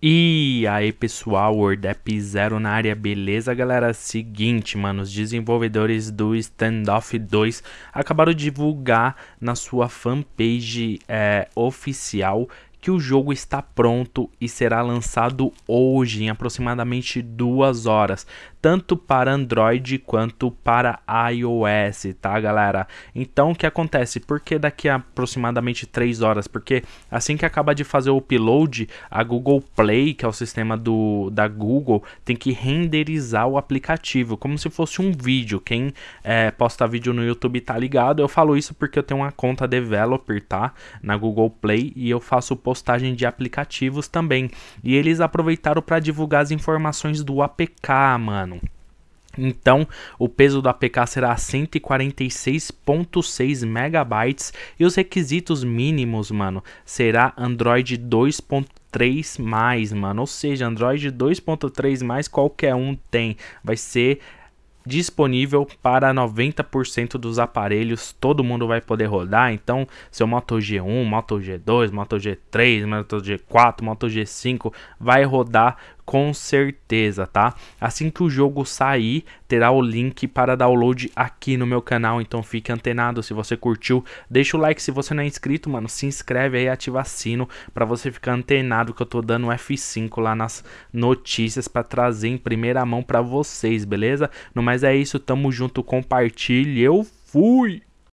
E aí pessoal, WordApp Zero na área, beleza galera? Seguinte, mano, os desenvolvedores do Standoff 2 acabaram de divulgar na sua fanpage é, oficial que o jogo está pronto e será lançado hoje em aproximadamente duas horas tanto para Android quanto para iOS, tá galera? Então o que acontece? Porque daqui a aproximadamente 3 horas? Porque assim que acaba de fazer o upload, a Google Play, que é o sistema do, da Google, tem que renderizar o aplicativo, como se fosse um vídeo. Quem é, posta vídeo no YouTube tá ligado. Eu falo isso porque eu tenho uma conta developer, tá? Na Google Play e eu faço postagem de aplicativos também. E eles aproveitaram para divulgar as informações do APK, mano. Então, o peso do APK será 146.6 megabytes e os requisitos mínimos, mano, será Android 2.3 mais, mano. Ou seja, Android 2.3 mais qualquer um tem. Vai ser disponível para 90% dos aparelhos, todo mundo vai poder rodar. Então, seu Moto G1, Moto G2, Moto G3, Moto G4, Moto G5 vai rodar com certeza, tá? Assim que o jogo sair, terá o link para download aqui no meu canal, então fique antenado se você curtiu. Deixa o like se você não é inscrito, mano, se inscreve aí, ativa sino para você ficar antenado que eu tô dando F5 lá nas notícias para trazer em primeira mão para vocês, beleza? No mais é isso, tamo junto, compartilhe, eu fui!